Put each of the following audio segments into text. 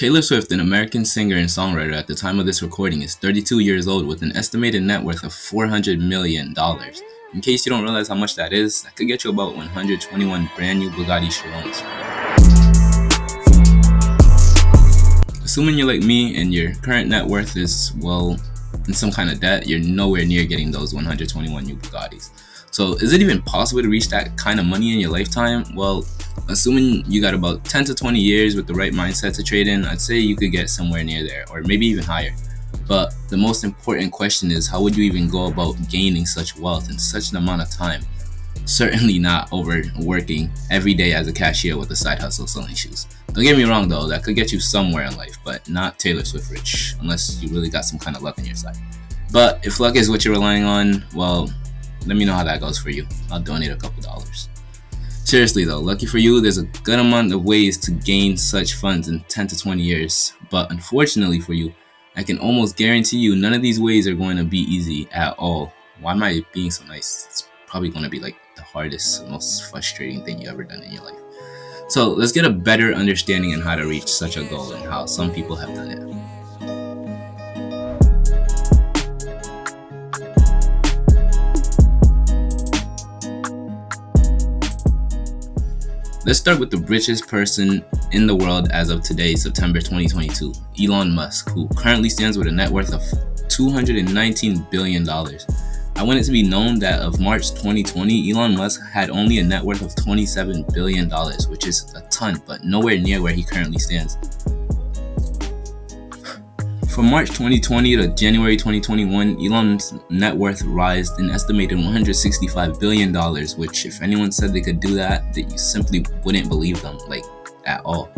Taylor Swift, an American singer and songwriter at the time of this recording, is 32 years old with an estimated net worth of $400 million. In case you don't realize how much that is, that could get you about 121 brand new Bugatti Chirons. Assuming you're like me and your current net worth is, well, in some kind of debt, you're nowhere near getting those 121 new Bugattis. So is it even possible to reach that kind of money in your lifetime? Well, assuming you got about 10 to 20 years with the right mindset to trade in, I'd say you could get somewhere near there or maybe even higher. But the most important question is how would you even go about gaining such wealth in such an amount of time? Certainly not over working every day as a cashier with a side hustle selling shoes. Don't get me wrong though, that could get you somewhere in life, but not Taylor Swift rich, unless you really got some kind of luck on your side. But if luck is what you're relying on, well, let me know how that goes for you. I'll donate a couple dollars. Seriously though, lucky for you, there's a good amount of ways to gain such funds in 10 to 20 years. But unfortunately for you, I can almost guarantee you none of these ways are going to be easy at all. Why am I being so nice? It's probably going to be like the hardest, most frustrating thing you ever done in your life. So let's get a better understanding on how to reach such a goal and how some people have done it. Let's start with the richest person in the world as of today, September 2022, Elon Musk, who currently stands with a net worth of $219 billion. I want it to be known that of March 2020, Elon Musk had only a net worth of $27 billion, which is a ton, but nowhere near where he currently stands. From March 2020 to January 2021, Elon's net worth rose an estimated $165 billion, which if anyone said they could do that, that you simply wouldn't believe them, like, at all.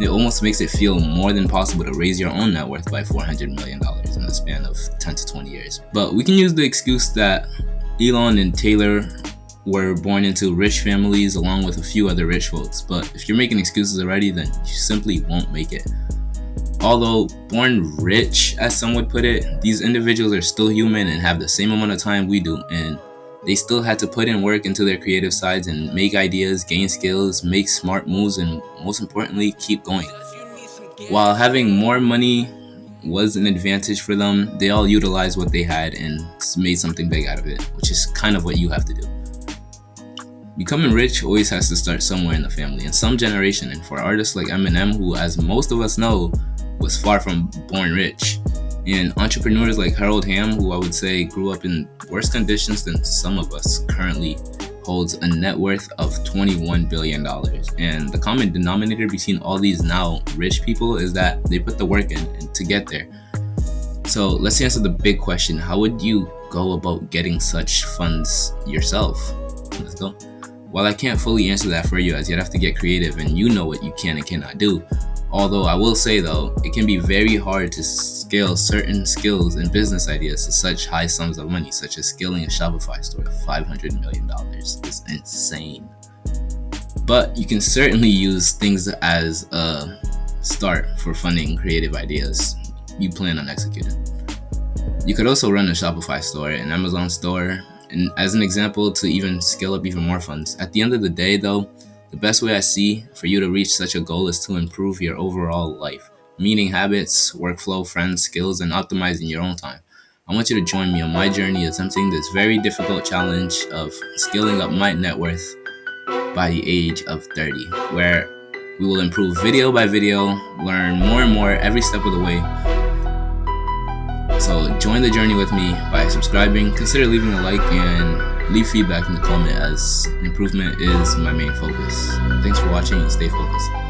It almost makes it feel more than possible to raise your own net worth by $400 million in the span of 10 to 20 years. But we can use the excuse that Elon and Taylor were born into rich families along with a few other rich folks, but if you're making excuses already, then you simply won't make it. Although born rich, as some would put it, these individuals are still human and have the same amount of time we do, and they still had to put in work into their creative sides and make ideas, gain skills, make smart moves, and most importantly, keep going. While having more money was an advantage for them, they all utilized what they had and made something big out of it, which is kind of what you have to do. Becoming rich always has to start somewhere in the family, in some generation, and for artists like Eminem, who as most of us know, was far from born rich. And entrepreneurs like Harold Hamm, who I would say grew up in worse conditions than some of us, currently holds a net worth of $21 billion. And the common denominator between all these now rich people is that they put the work in to get there. So let's answer the big question how would you go about getting such funds yourself? Let's go. While I can't fully answer that for you, as you'd have to get creative and you know what you can and cannot do, Although I will say though, it can be very hard to scale certain skills and business ideas to such high sums of money, such as scaling a Shopify store to $500 million. It's insane. But you can certainly use things as a start for funding creative ideas you plan on executing. You could also run a Shopify store, an Amazon store, and as an example to even scale up even more funds. At the end of the day though, the best way I see for you to reach such a goal is to improve your overall life, meaning habits, workflow, friends, skills, and optimizing your own time. I want you to join me on my journey attempting this very difficult challenge of scaling up my net worth by the age of 30, where we will improve video by video, learn more and more every step of the way. So join the journey with me by subscribing, consider leaving a like, and leave feedback in the comment as improvement is my main focus. Thanks for watching and stay focused.